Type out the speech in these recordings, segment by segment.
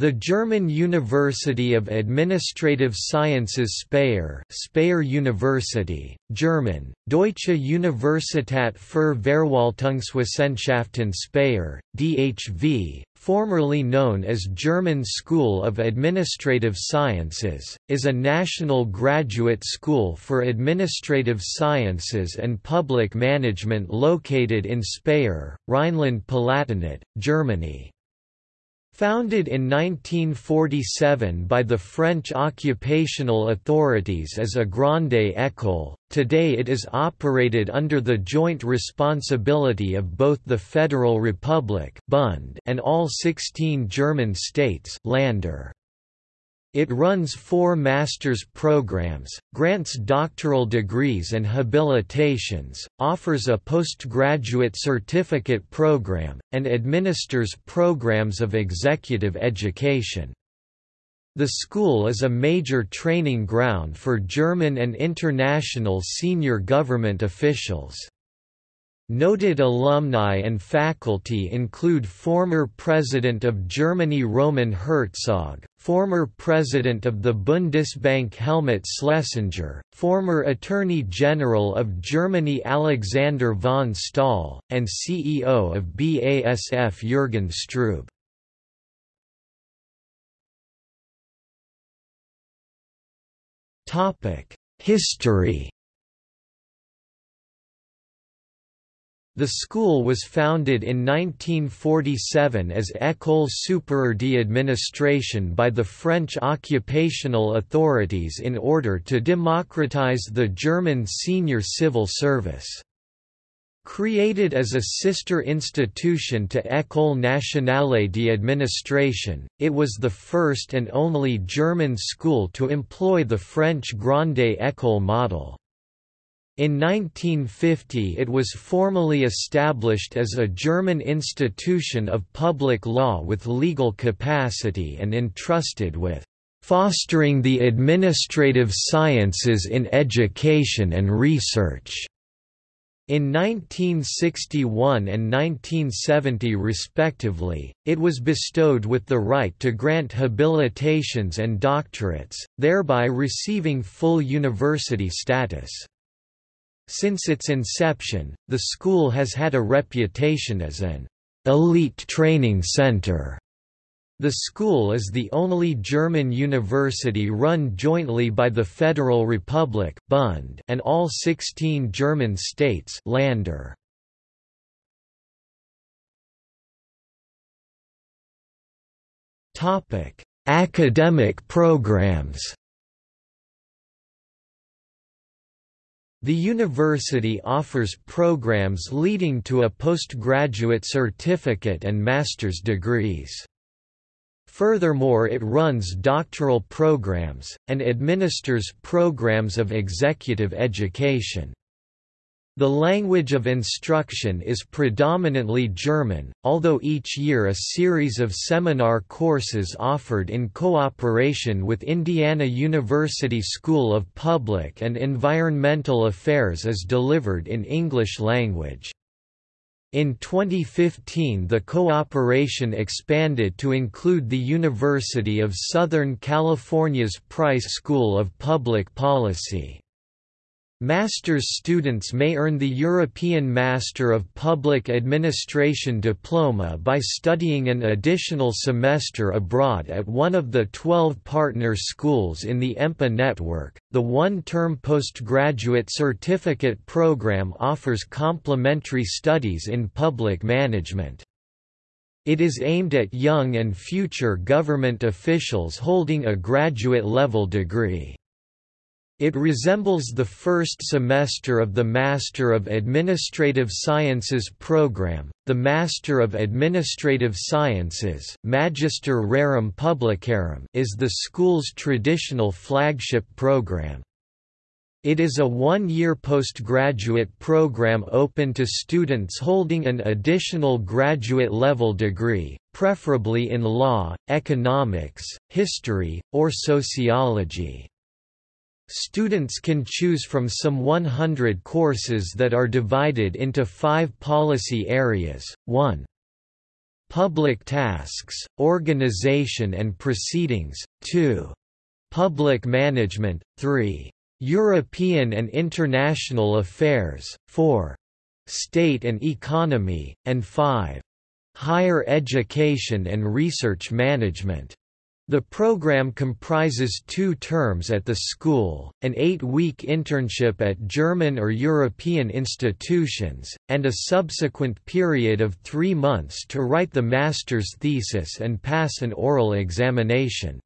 The German University of Administrative Sciences Speyer, Speyer University, German, Deutsche Universität für Verwaltungswissenschaften Speyer, DHV, formerly known as German School of Administrative Sciences, is a national graduate school for administrative sciences and public management located in Speyer, Rhineland-Palatinate, Germany. Founded in 1947 by the French occupational authorities as a Grande École, today it is operated under the joint responsibility of both the Federal Republic and all 16 German states Länder. It runs four master's programs, grants doctoral degrees and habilitations, offers a postgraduate certificate program, and administers programs of executive education. The school is a major training ground for German and international senior government officials. Noted alumni and faculty include former President of Germany Roman Herzog, former President of the Bundesbank Helmut Schlesinger, former Attorney General of Germany Alexander von Stahl, and CEO of BASF Jürgen Strube. History The school was founded in 1947 as École supérieure d'administration by the French occupational authorities in order to democratize the German senior civil service. Created as a sister institution to École nationale d'administration, it was the first and only German school to employ the French Grande École model. In 1950 it was formally established as a German institution of public law with legal capacity and entrusted with "...fostering the administrative sciences in education and research." In 1961 and 1970 respectively, it was bestowed with the right to grant habilitations and doctorates, thereby receiving full university status. Since its inception, the school has had a reputation as an elite training center. The school is the only German university run jointly by the Federal Republic Bund and all 16 German states Länder. Topic: Academic programs The university offers programs leading to a postgraduate certificate and master's degrees. Furthermore it runs doctoral programs, and administers programs of executive education. The language of instruction is predominantly German, although each year a series of seminar courses offered in cooperation with Indiana University School of Public and Environmental Affairs is delivered in English language. In 2015 the cooperation expanded to include the University of Southern California's Price School of Public Policy. Master's students may earn the European Master of Public Administration diploma by studying an additional semester abroad at one of the 12 partner schools in the EMPA network. The one term postgraduate certificate program offers complementary studies in public management. It is aimed at young and future government officials holding a graduate level degree. It resembles the first semester of the Master of Administrative Sciences program. The Master of Administrative Sciences, Magister Rerum Publicarum, is the school's traditional flagship program. It is a one-year postgraduate program open to students holding an additional graduate-level degree, preferably in law, economics, history, or sociology. Students can choose from some 100 courses that are divided into five policy areas, 1. Public tasks, organization and proceedings, 2. Public management, 3. European and international affairs, 4. State and economy, and 5. Higher education and research management. The program comprises two terms at the school, an eight-week internship at German or European institutions, and a subsequent period of three months to write the master's thesis and pass an oral examination.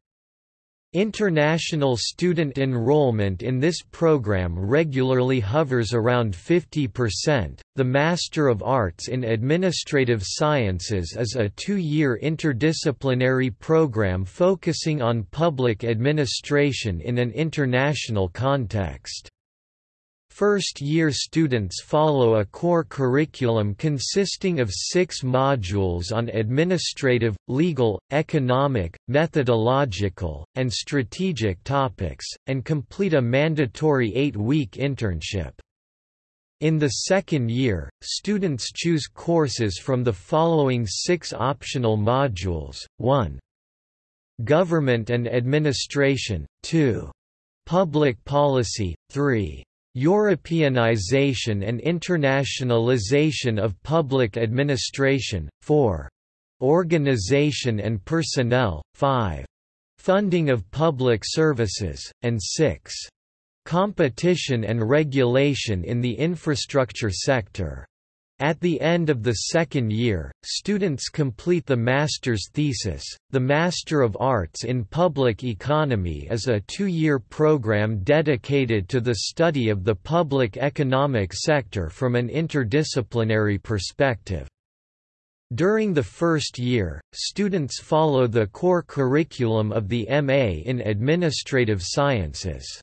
International student enrollment in this program regularly hovers around 50%. The Master of Arts in Administrative Sciences is a two year interdisciplinary program focusing on public administration in an international context. First-year students follow a core curriculum consisting of six modules on administrative, legal, economic, methodological, and strategic topics, and complete a mandatory eight-week internship. In the second year, students choose courses from the following six optional modules, 1. Government and Administration, 2. Public Policy, 3. Europeanization and internationalization of public administration, 4. Organization and personnel, 5. Funding of public services, and 6. Competition and regulation in the infrastructure sector. At the end of the second year, students complete the master's thesis. The Master of Arts in Public Economy is a two year program dedicated to the study of the public economic sector from an interdisciplinary perspective. During the first year, students follow the core curriculum of the MA in Administrative Sciences.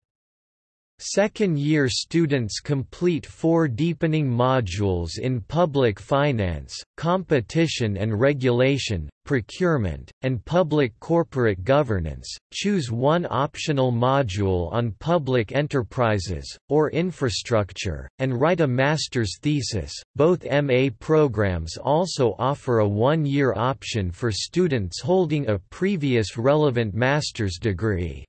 Second-year students complete four deepening modules in public finance, competition and regulation, procurement, and public corporate governance, choose one optional module on public enterprises, or infrastructure, and write a master's thesis. Both MA programs also offer a one-year option for students holding a previous relevant master's degree.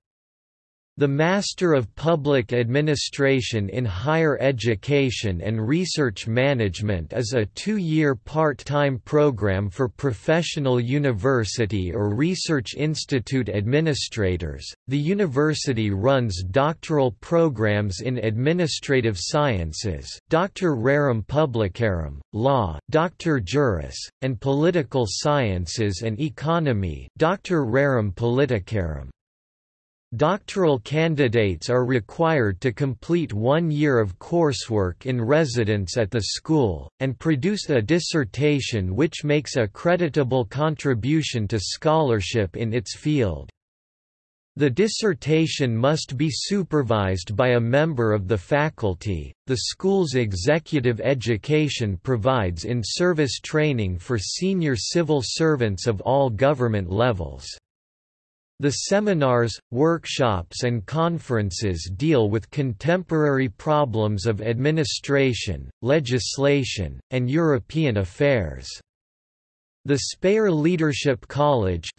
The Master of Public Administration in Higher Education and Research Management is a two-year part-time program for professional university or research institute administrators. The university runs doctoral programs in administrative sciences, Doctor Rerum Publicarum, law, Doctor Juris, and political sciences and economy, Doctor Rerum Politicarum. Doctoral candidates are required to complete one year of coursework in residence at the school, and produce a dissertation which makes a creditable contribution to scholarship in its field. The dissertation must be supervised by a member of the faculty. The school's executive education provides in service training for senior civil servants of all government levels. The seminars, workshops and conferences deal with contemporary problems of administration, legislation, and European affairs. The Speyer Leadership College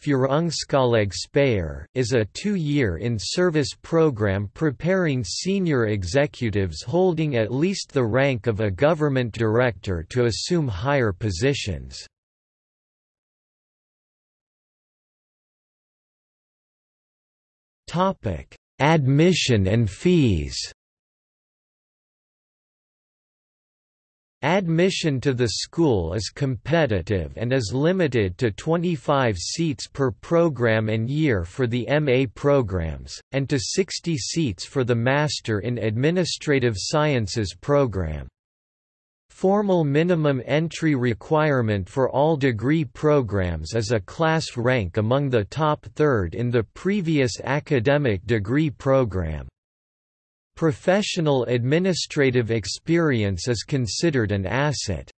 is a two-year in-service program preparing senior executives holding at least the rank of a government director to assume higher positions. Admission and fees. Admission to the school is competitive and is limited to 25 seats per program and year for the MA programs, and to 60 seats for the Master in Administrative Sciences program. Formal minimum entry requirement for all degree programs is a class rank among the top third in the previous academic degree program. Professional administrative experience is considered an asset.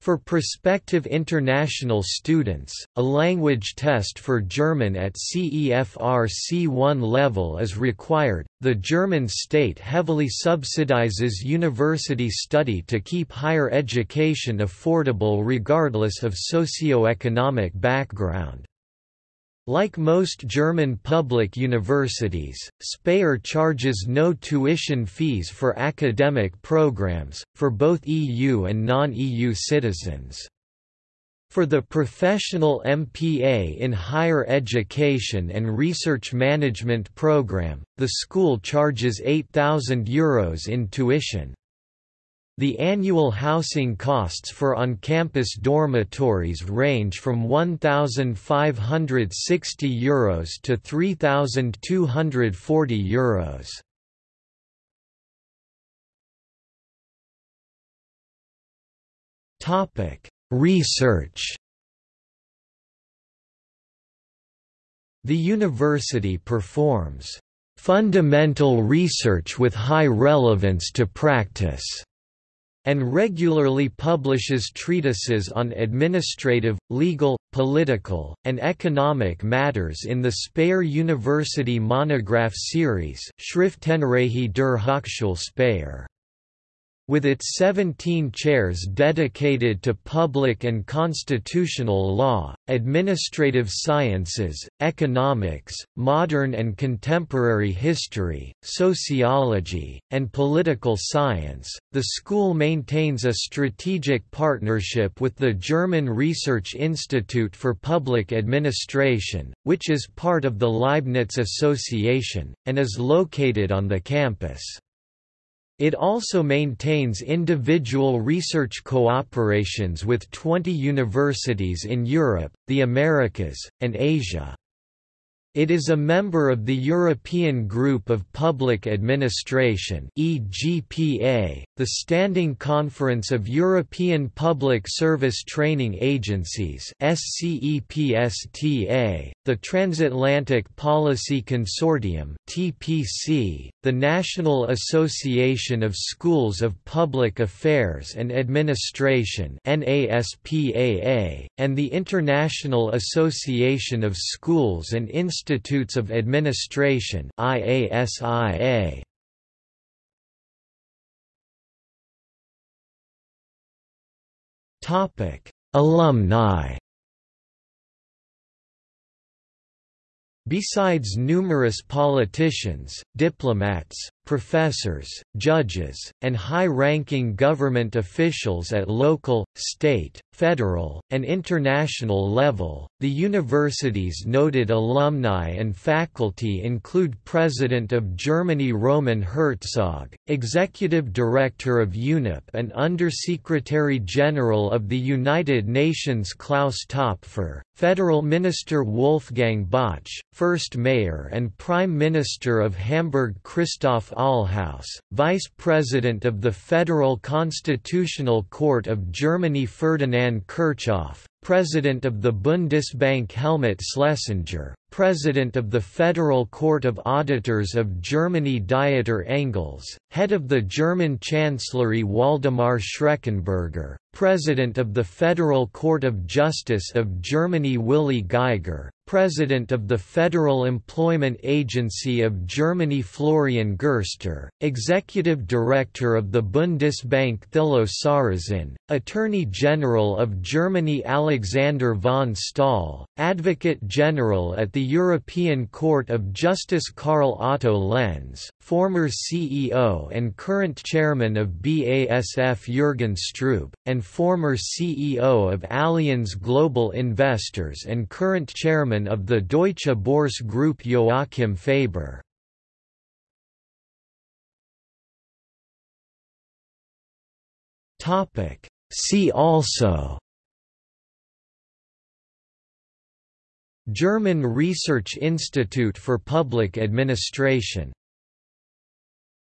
For prospective international students, a language test for German at CEFR C1 level is required. The German state heavily subsidizes university study to keep higher education affordable regardless of socio-economic background. Like most German public universities, Speyer charges no tuition fees for academic programs, for both EU and non-EU citizens. For the professional MPA in Higher Education and Research Management program, the school charges €8,000 in tuition. The annual housing costs for on-campus dormitories range from €1,560 Euros to €3,240 Euros. Topic: Research. The university performs fundamental research with high relevance to practice and regularly publishes treatises on administrative, legal, political, and economic matters in the Speyer University monograph series Schriftenreihe der Hochschule Speyer with its 17 chairs dedicated to public and constitutional law, administrative sciences, economics, modern and contemporary history, sociology, and political science, the school maintains a strategic partnership with the German Research Institute for Public Administration, which is part of the Leibniz Association, and is located on the campus. It also maintains individual research cooperations with 20 universities in Europe, the Americas, and Asia. It is a member of the European Group of Public Administration (EGPA), the Standing Conference of European Public Service Training Agencies (SCEPSTA), the Transatlantic Policy Consortium (TPC), the National Association of Schools of Public Affairs and Administration (NASPAA), and the International Association of Schools and Institutions Institutes of Administration IASIA. Topic: Alumni. Besides numerous politicians, diplomats, professors, judges, and high-ranking government officials at local, state, federal, and international level. The university's noted alumni and faculty include President of Germany Roman Herzog, Executive Director of UNEP and Undersecretary General of the United Nations Klaus Topfer, Federal Minister Wolfgang Botsch, First Mayor and Prime Minister of Hamburg Christoph Ahlhaus, Vice President of the Federal Constitutional Court of Germany Ferdinand Kirchhoff, President of the Bundesbank Helmut Schlesinger, President of the Federal Court of Auditors of Germany Dieter Engels, Head of the German Chancellery Waldemar Schreckenberger, President of the Federal Court of Justice of Germany Willi Geiger, President of the Federal Employment Agency of Germany Florian Gerster, Executive Director of the Bundesbank Thilo Sarrazin, Attorney General of Germany Alexander von Stahl, Advocate General at the European Court of Justice Karl Otto Lenz, former CEO and current chairman of BASF Jürgen Strube, and former CEO of Allianz Global Investors and current chairman of the Deutsche Börse Group Joachim Faber. See also German Research Institute for Public Administration